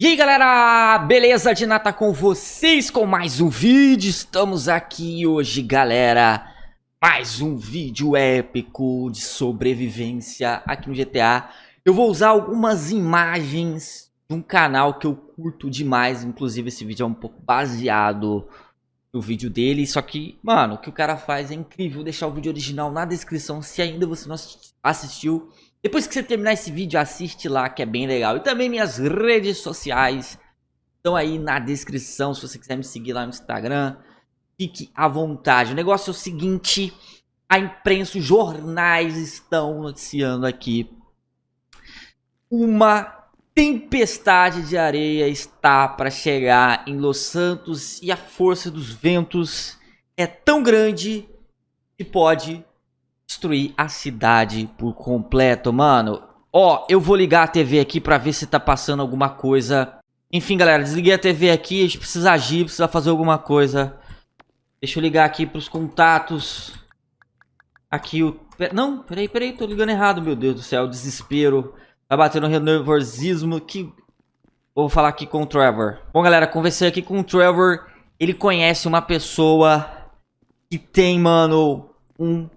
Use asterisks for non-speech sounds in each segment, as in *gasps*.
E aí galera, beleza? De nata com vocês com mais um vídeo, estamos aqui hoje galera. Mais um vídeo épico de sobrevivência aqui no GTA Eu vou usar algumas imagens de um canal que eu curto demais. Inclusive esse vídeo é um pouco baseado no vídeo dele. Só que, mano, o que o cara faz é incrível. Vou deixar o vídeo original na descrição se ainda você não assistiu depois que você terminar esse vídeo, assiste lá que é bem legal. E também minhas redes sociais estão aí na descrição se você quiser me seguir lá no Instagram. Fique à vontade. O negócio é o seguinte, a imprensa, os jornais estão noticiando aqui. Uma tempestade de areia está para chegar em Los Santos e a força dos ventos é tão grande que pode destruir a cidade por completo, mano. Ó, eu vou ligar a TV aqui pra ver se tá passando alguma coisa. Enfim, galera, desliguei a TV aqui, a gente precisa agir, precisa fazer alguma coisa. Deixa eu ligar aqui pros contatos. Aqui o... Não, peraí, peraí, tô ligando errado, meu Deus do céu, desespero. Vai bater no nervosismo que... Vou falar aqui com o Trevor. Bom, galera, conversei aqui com o Trevor. Ele conhece uma pessoa que tem, mano, um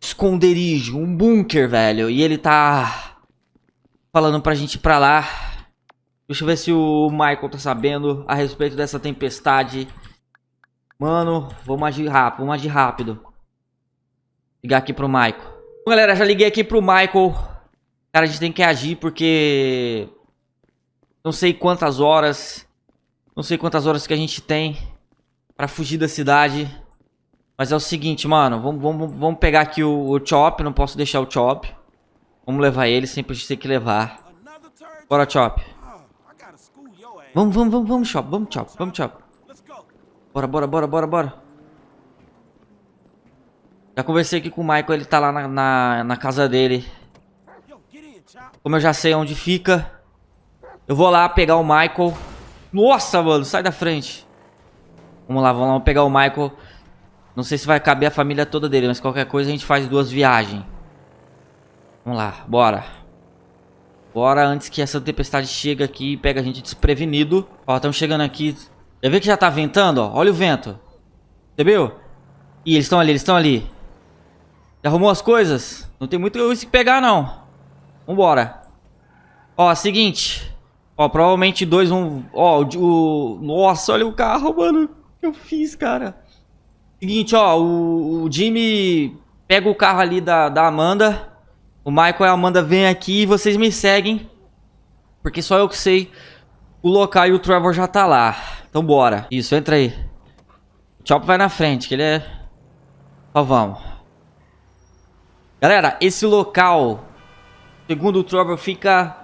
esconderijo, um bunker, velho. E ele tá falando pra gente ir pra lá. Deixa eu ver se o Michael tá sabendo a respeito dessa tempestade. Mano, vamos agir rápido, vamos agir rápido. Ligar aqui pro Michael. Bom, galera, já liguei aqui pro Michael. Cara, a gente tem que agir porque... Não sei quantas horas... Não sei quantas horas que a gente tem pra fugir da cidade. Mas é o seguinte, mano. Vamos, vamos, vamos pegar aqui o, o Chop. Não posso deixar o Chop. Vamos levar ele. Sempre a gente tem que levar. Bora, Chop. Vamos, vamos, vamos, vamos, Chop. Vamos, Chop. Vamos, Chop. Bora, bora, bora, bora, bora. Já conversei aqui com o Michael. Ele tá lá na, na, na casa dele. Como eu já sei onde fica. Eu vou lá pegar o Michael. Nossa, mano. Sai da frente. Vamos lá, vamos lá. Vamos pegar o Michael. Não sei se vai caber a família toda dele, mas qualquer coisa a gente faz duas viagens. Vamos lá, bora. Bora antes que essa tempestade chegue aqui e pega a gente desprevenido. Ó, estamos chegando aqui. Já vê que já tá ventando, ó? Olha o vento. Viu? Ih, eles estão ali, eles estão ali. Já arrumou as coisas? Não tem muito que pegar, não. Vambora. Ó, seguinte. Ó, provavelmente dois vão... Ó, o, o... Nossa, olha o carro, mano. O que eu fiz, cara? Seguinte, ó, o, o Jimmy pega o carro ali da, da Amanda. O Michael e a Amanda vêm aqui e vocês me seguem. Porque só eu que sei o local e o Trevor já tá lá. Então bora. Isso, entra aí. O Chop vai na frente, que ele é... Só vamos. Galera, esse local, segundo o Trevor, fica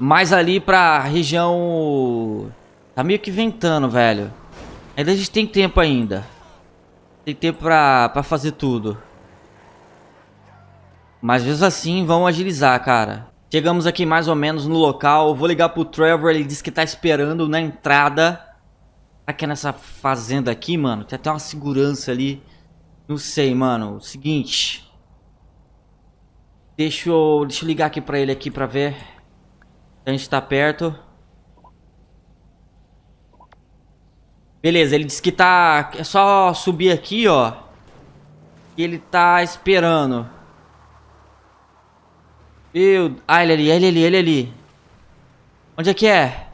mais ali pra região... Tá meio que ventando, velho. Ainda a gente tem tempo ainda. Tem tempo pra, pra fazer tudo. Mas mesmo assim, vão agilizar, cara. Chegamos aqui mais ou menos no local. Vou ligar pro Trevor, ele disse que tá esperando na entrada. Será que é nessa fazenda aqui, mano? Tem até uma segurança ali. Não sei, mano. Seguinte. Deixa eu, deixa eu ligar aqui pra ele aqui pra ver. A gente tá perto. Beleza, ele disse que tá... É só subir aqui, ó. E ele tá esperando. Meu... Ah, ele ali, ele ali, ele ali. Onde é que é?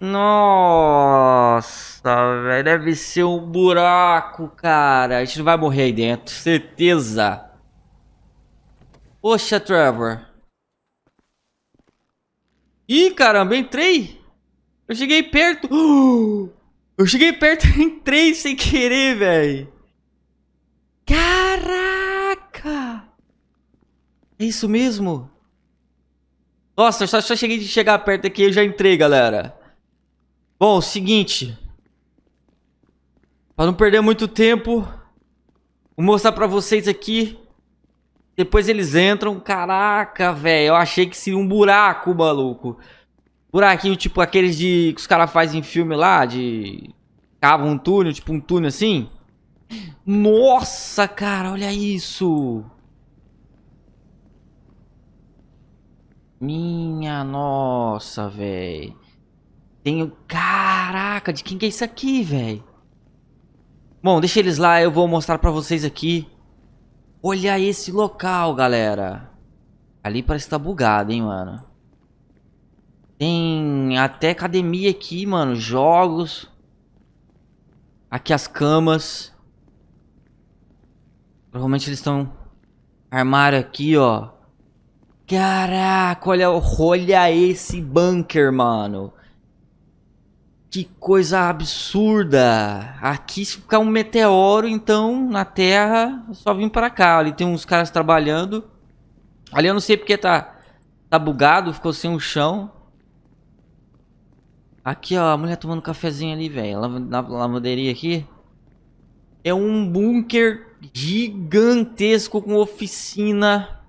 Nossa, velho. Deve ser um buraco, cara. A gente não vai morrer aí dentro. Certeza. Poxa, Trevor. Ih, caramba, entrei. Eu cheguei perto. *gasps* Eu cheguei perto *laughs* e entrei sem querer, velho. Caraca! É isso mesmo? Nossa, eu só, só cheguei de chegar perto aqui e já entrei, galera. Bom, seguinte. Pra não perder muito tempo, vou mostrar pra vocês aqui. Depois eles entram. Caraca, velho. Eu achei que seria um buraco, maluco buraquinho tipo aqueles de que os caras fazem em filme lá, de cava um túnel, tipo um túnel assim. Nossa, cara, olha isso. Minha nossa, velho. Tenho... Caraca, de quem que é isso aqui, velho? Bom, deixa eles lá, eu vou mostrar pra vocês aqui. Olha esse local, galera. Ali parece que tá bugado, hein, mano. Tem até academia aqui, mano. Jogos. Aqui as camas. Provavelmente eles estão... Armário aqui, ó. Caraca, olha, olha esse bunker, mano. Que coisa absurda. Aqui se ficar um meteoro, então, na Terra, é só vim pra cá. Ali tem uns caras trabalhando. Ali eu não sei porque tá, tá bugado, ficou sem o chão. Aqui, ó, a mulher tomando cafezinho ali, velho. Na lavanderia aqui. É um bunker gigantesco com oficina.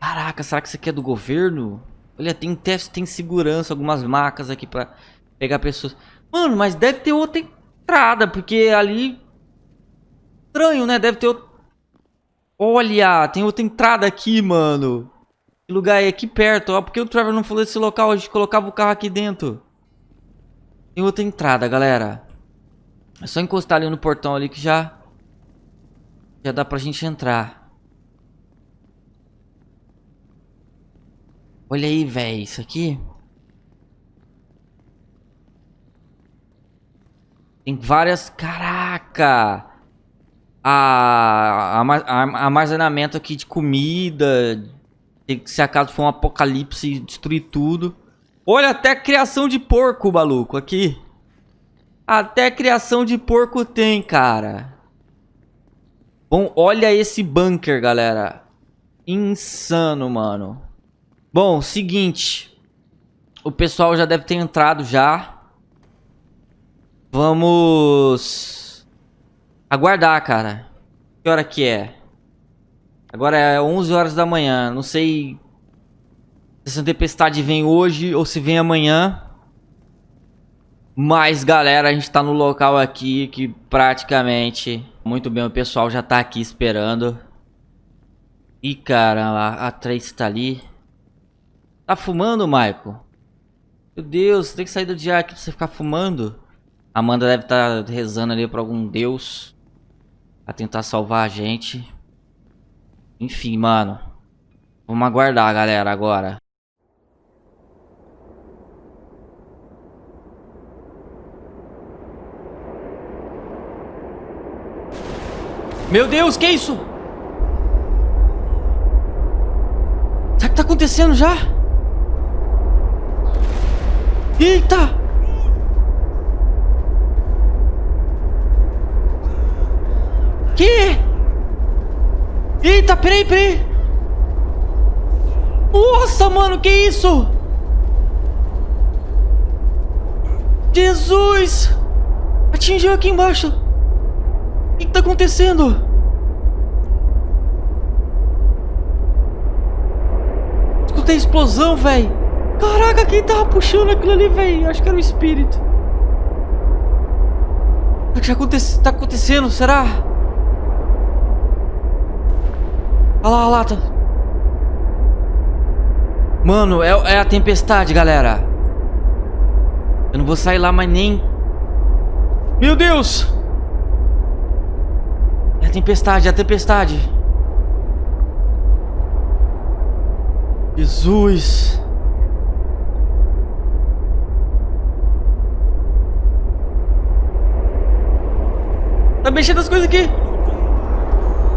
Caraca, será que isso aqui é do governo? Olha, tem teste, tem segurança, algumas macas aqui pra pegar pessoas. Mano, mas deve ter outra entrada, porque ali... Estranho, né? Deve ter outra... Olha, tem outra entrada aqui, mano. Que lugar é aqui perto, ó. Por que o Trevor não falou desse local? A gente colocava o carro aqui dentro. Tem outra entrada, galera. É só encostar ali no portão ali que já... Já dá pra gente entrar. Olha aí, velho, isso aqui. Tem várias... Caraca! A, a, a, armazenamento aqui de comida. Se acaso for um apocalipse destruir tudo. Olha, até criação de porco, maluco, aqui. Até criação de porco tem, cara. Bom, olha esse bunker, galera. Insano, mano. Bom, seguinte. O pessoal já deve ter entrado já. Vamos... Aguardar, cara. Que hora que é? Agora é 11 horas da manhã. Não sei se essa tempestade vem hoje ou se vem amanhã. Mas, galera, a gente tá no local aqui que praticamente... Muito bem, o pessoal já tá aqui esperando. Ih, cara, a Trace tá ali. Tá fumando, Michael? Meu Deus, tem que sair do dia aqui pra você ficar fumando. Amanda deve estar tá rezando ali pra algum deus. Pra tentar salvar a gente. Enfim, mano. Vamos aguardar, galera, agora. Meu Deus, que isso? Sabe o que tá acontecendo já? Eita! Que? Eita, peraí, peraí. Nossa, mano, que isso? Jesus! Atingiu aqui embaixo. O que, que tá acontecendo? Escutei explosão, velho. Caraca, quem tava puxando aquilo ali, velho? Acho que era o espírito. O que aconte tá acontecendo? Será? Olha lá, lá. Tá... Mano, é, é a tempestade, galera. Eu não vou sair lá mais nem... Meu Deus! É a tempestade, é a tempestade. Jesus... Tá mexendo as coisas aqui.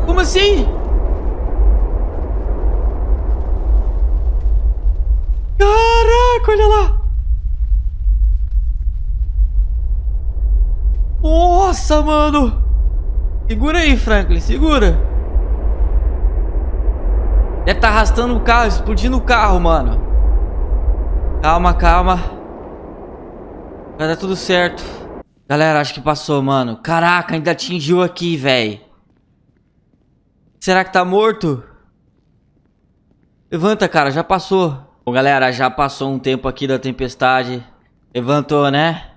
Como assim? Olha lá. Nossa, mano. Segura aí, Franklin, segura. Deve estar tá arrastando o carro, explodindo o carro, mano. Calma, calma. Vai dar tudo certo. Galera, acho que passou, mano. Caraca, ainda atingiu aqui, velho. Será que tá morto? Levanta, cara, já passou. Bom, galera, já passou um tempo aqui da tempestade. Levantou, né?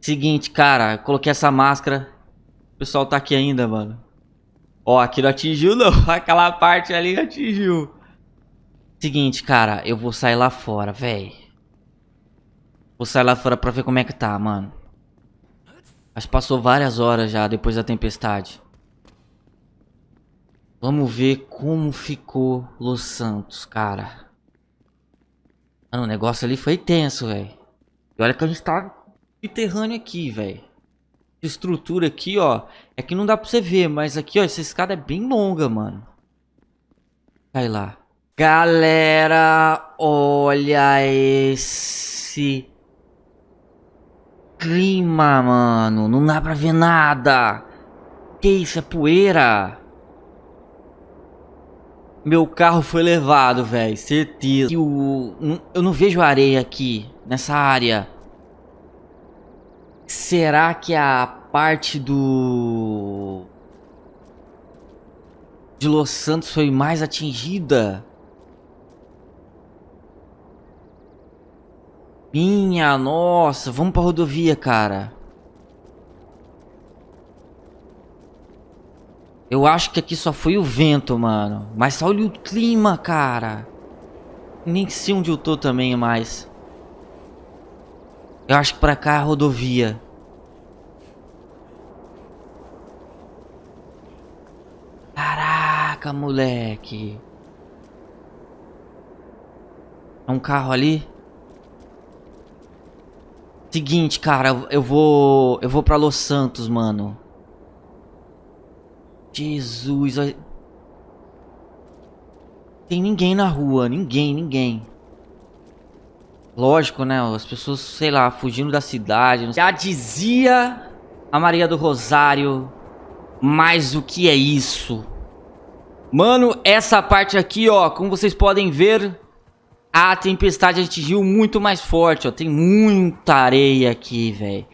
Seguinte, cara, coloquei essa máscara. O pessoal tá aqui ainda, mano. Ó, aqui não atingiu não. *laughs* Aquela parte ali atingiu. Seguinte, cara. Eu vou sair lá fora, véi. Vou sair lá fora pra ver como é que tá, mano. Acho que passou várias horas já depois da tempestade. Vamos ver como ficou Los Santos, cara. Mano, o negócio ali foi tenso, velho. E olha que a gente tá subterrâneo aqui, velho. Estrutura aqui, ó. É que não dá pra você ver, mas aqui, ó, essa escada é bem longa, mano. Cai lá. Galera, olha esse clima, mano. Não dá pra ver nada. Que isso? É poeira? Meu carro foi levado, velho. Certeza. O, eu não vejo areia aqui, nessa área. Será que a parte do... De Los Santos foi mais atingida? Minha nossa, vamos pra rodovia, cara. Eu acho que aqui só foi o vento, mano. Mas olha o clima, cara. Nem sei onde eu tô também mais. Eu acho que pra cá é a rodovia. Caraca, moleque. É um carro ali? Seguinte, cara, eu vou... Eu vou pra Los Santos, mano. Jesus, olha... Tem ninguém na rua, ninguém, ninguém. Lógico, né? As pessoas, sei lá, fugindo da cidade. Já dizia a Maria do Rosário. Mas o que é isso? Mano, essa parte aqui, ó, como vocês podem ver, a tempestade atingiu muito mais forte, ó. Tem muita areia aqui, velho.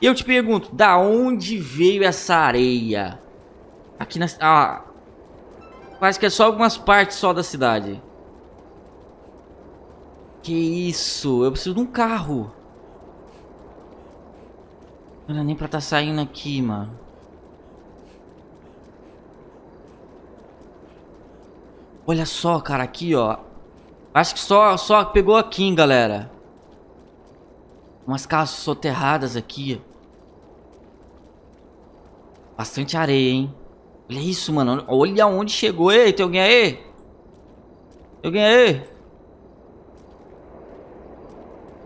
E eu te pergunto, da onde veio essa areia? Aqui na... Ah, parece que é só algumas partes só da cidade. Que isso? Eu preciso de um carro. Não é nem pra tá saindo aqui, mano. Olha só, cara, aqui, ó. Acho que só, só pegou aqui, hein, galera. Umas casas soterradas aqui. Bastante areia, hein. Olha isso, mano. Olha onde chegou. Ei, tem alguém aí? Tem alguém aí? Tem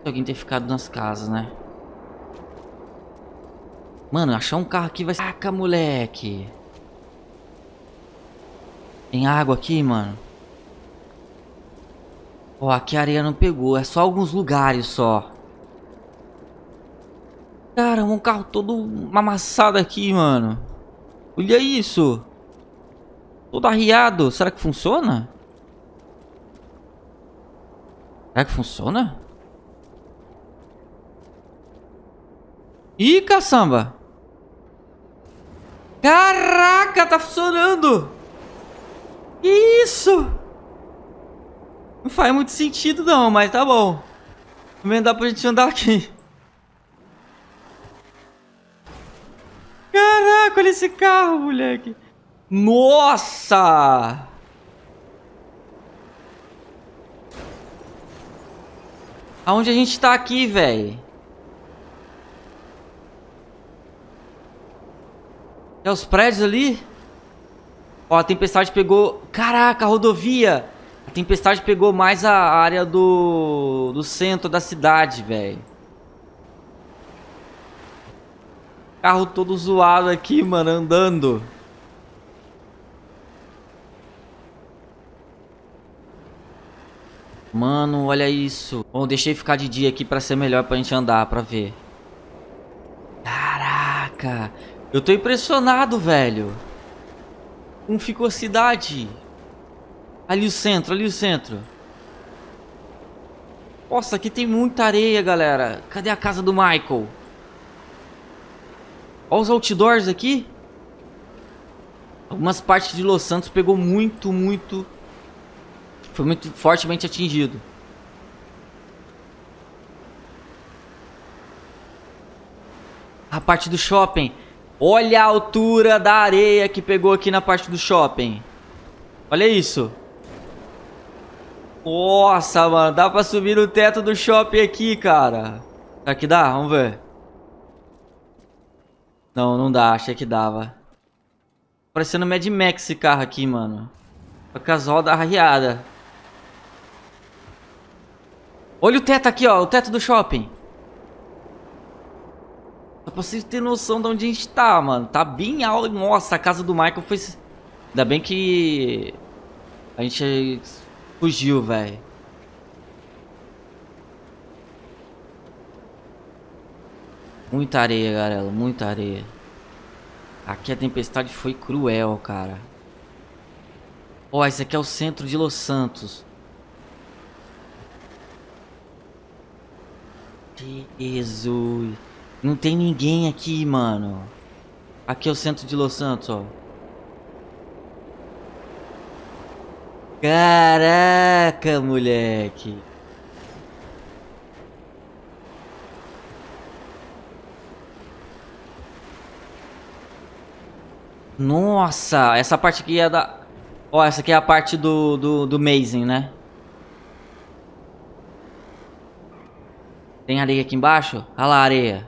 alguém ter ficado nas casas, né? Mano, achar um carro aqui vai. Caraca, moleque. Tem água aqui, mano. Ó, aqui a areia não pegou. É só alguns lugares só. Caramba, um carro todo amassado aqui, mano. Olha isso. Todo arriado. Será que funciona? Será que funciona? Ih, caçamba. Caraca, tá funcionando. Que isso? Não faz muito sentido não, mas tá bom. Também dá pra gente andar aqui. Caraca, olha esse carro, moleque. Nossa! Aonde a gente tá aqui, velho? É os prédios ali? Ó, a tempestade pegou... Caraca, a rodovia! A tempestade pegou mais a área do... Do centro da cidade, velho. Carro todo zoado aqui, mano, andando. Mano, olha isso. Bom, deixei ficar de dia aqui pra ser melhor pra gente andar, pra ver. Caraca. Eu tô impressionado, velho. Como ficou a cidade. Ali o centro, ali o centro. Nossa, aqui tem muita areia, galera. Cadê a casa do Michael? Olha os outdoors aqui. Algumas partes de Los Santos pegou muito, muito... Foi muito fortemente atingido. A parte do shopping. Olha a altura da areia que pegou aqui na parte do shopping. Olha isso. Nossa, mano. Dá pra subir no teto do shopping aqui, cara. Será que dá? Vamos ver. Não, não dá. Achei que dava. Parecendo Mad Max esse carro aqui, mano. Com as rodas. Olha o teto aqui, ó. O teto do shopping. Só pra vocês terem noção de onde a gente tá, mano. Tá bem alto. Nossa, a casa do Michael foi... Ainda bem que... A gente fugiu, velho. Muita areia, galera. Muita areia. Aqui a tempestade foi cruel, cara. Ó, oh, esse aqui é o centro de Los Santos. Jesus. Não tem ninguém aqui, mano. Aqui é o centro de Los Santos, ó. Caraca, moleque. Nossa, essa parte aqui é da... Ó, essa aqui é a parte do, do, do Mazing, né? Tem areia aqui embaixo? Olha lá a areia.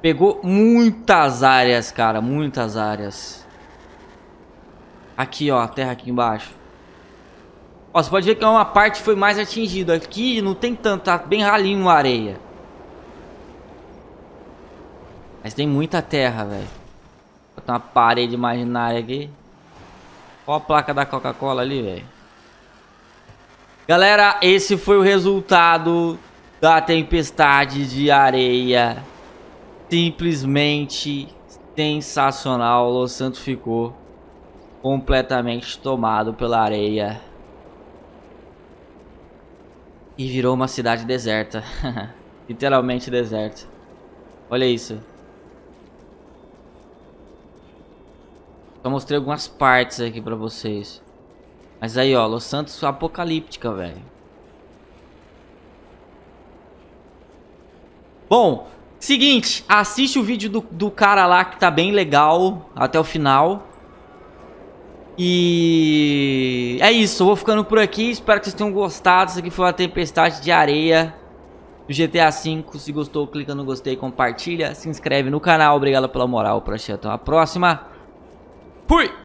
Pegou muitas áreas, cara. Muitas áreas. Aqui, ó. A terra aqui embaixo. Ó, você pode ver que uma parte foi mais atingida. Aqui não tem tanto. Tá bem ralinho a areia. Mas tem muita terra, velho. Botar uma parede imaginária aqui. Olha a placa da Coca-Cola ali, velho. Galera, esse foi o resultado da tempestade de areia. Simplesmente sensacional. Los Santos ficou completamente tomado pela areia. E virou uma cidade deserta. *laughs* Literalmente deserta. Olha isso. Só mostrei algumas partes aqui pra vocês. Mas aí, ó, Los Santos apocalíptica, velho. Bom, seguinte, assiste o vídeo do, do cara lá que tá bem legal até o final. E é isso, eu vou ficando por aqui, espero que vocês tenham gostado. Isso aqui foi uma tempestade de areia do GTA V. Se gostou, clica no gostei, compartilha, se inscreve no canal. Obrigado pela moral, pra até a próxima. Fui!